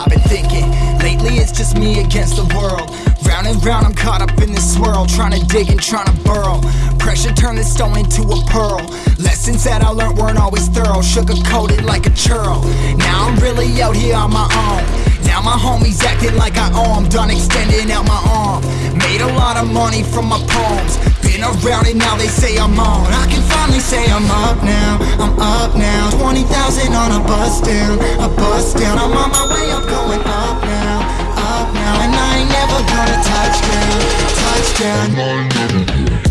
I've been thinking, lately it's just me against the world. Round and round, I'm caught up in this swirl, trying to dig and trying to burrow. Pressure turned this stone into a pearl. Lessons that I learned weren't always thorough, sugar coated like a churl. Now I'm really out here on my own. Now my homies acting like I owe 'em, done extending out my arm. Made a lot of money from my poems. Been around and now they say I'm on. I can finally say I'm up now. I'm up now. 20,000 on a bus down. A bus down. I'm on my way up, going up now. Up now. And I ain't never gonna touch down. Touchdown. I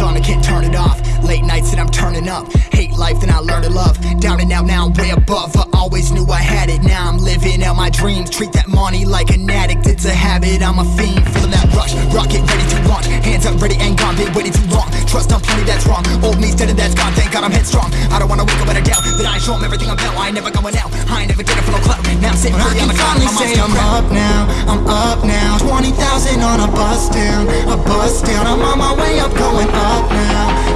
On, I can't turn it off. Late nights and I'm turning up. Hate life, then I learn to love. Down and out, now I'm way above. I always knew I had it. Now I'm living out my dreams. Treat that money like an addict. It's a habit. I'm a fiend. Feeling that rush. Rocket ready to launch. Hands up, ready and gone. Been waiting too long. Trust on plenty, that's wrong. Old me's dead and that's gone. Thank God I'm headstrong. I don't wanna wake up with a doubt that I show 'em everything I'm about. I ain't never going out. I ain't never getting for no clout. Now I'm sitting pretty on the cloud. finally My say I'm still up now, I'm up now 20,000 on a bus down, a bus down I'm on my way up, going up now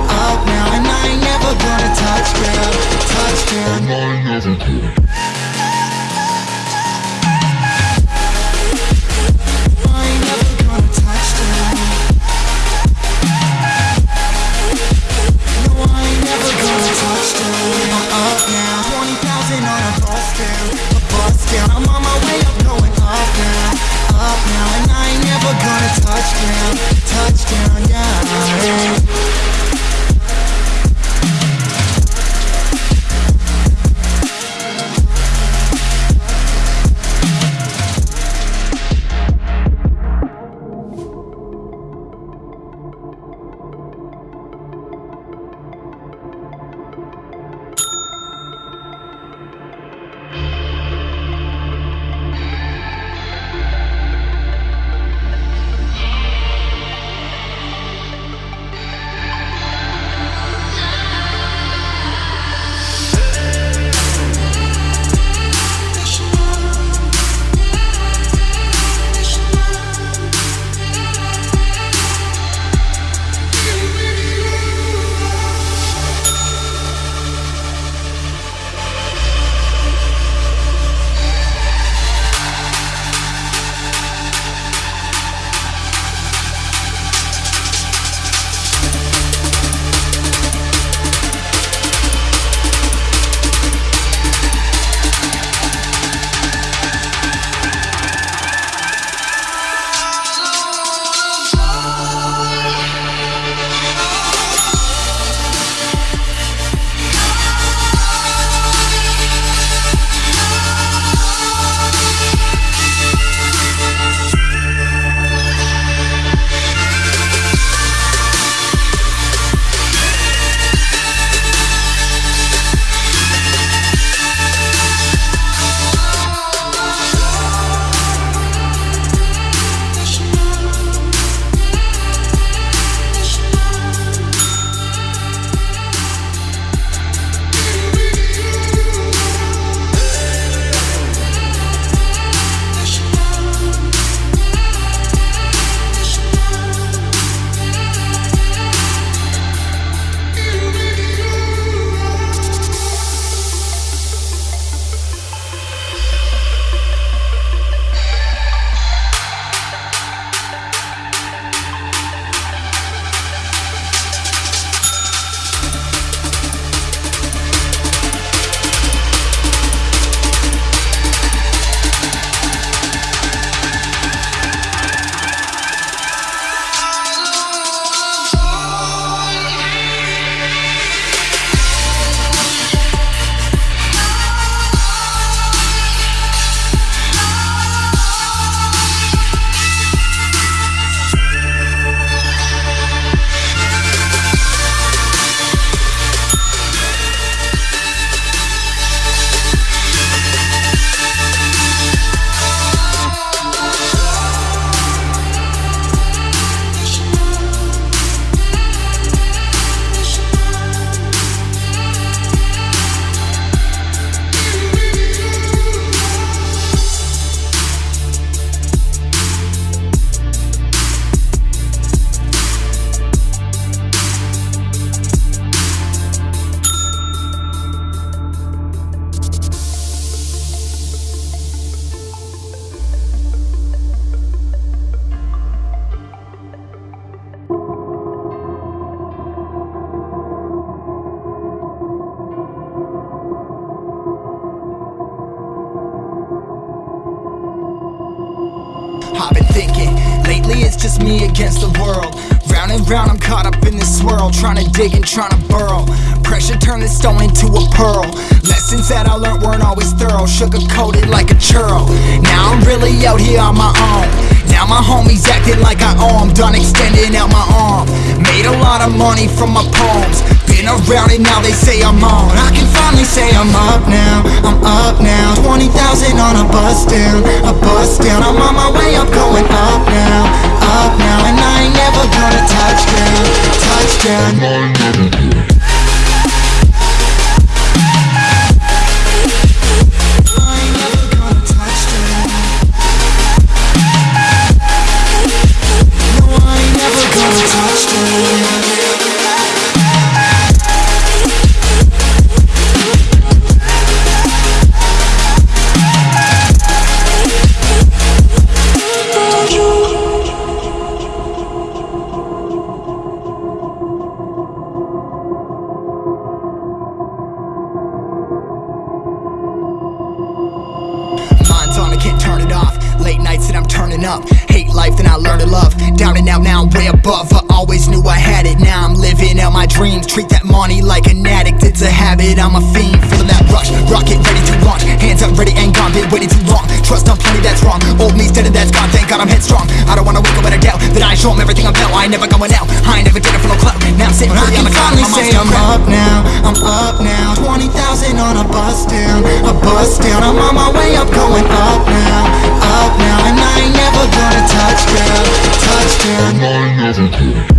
world. Round and round, I'm caught up in this swirl, trying to dig and trying to burrow. Pressure turned this stone into a pearl. Lessons that I learned weren't always thorough, sugar coated like a churl. Now I'm really out here on my own. Now my homies acting like I owe 'em, done extending out my arm. Made a lot of money from my poems. Been around and now they say I'm on. I can finally say I'm up now. I'm up now. 20,000 on a bus down, a bus down. I'm on my way up, going up down. And up. Hate life, then I learned to love. Down and out, now I'm way above. I always knew I had it. Now I'm living out my dreams. Treat that money like an addict. It's a habit, I'm a fiend. Feeling that rush. Rocket ready to launch. Hands up, ready and gone. Been waiting too long. Trust on plenty, that's wrong. Old me's dead and that's gone. Thank God I'm headstrong. I don't wanna wake up in a doubt that I show 'em everything I'm about. I ain't never going out. I ain't never did it for no clout. Now I'm sitting I pretty on can the finally say I'm up now, I'm up now 20,000 on a bus down, a bus down I'm on my way up, going up down,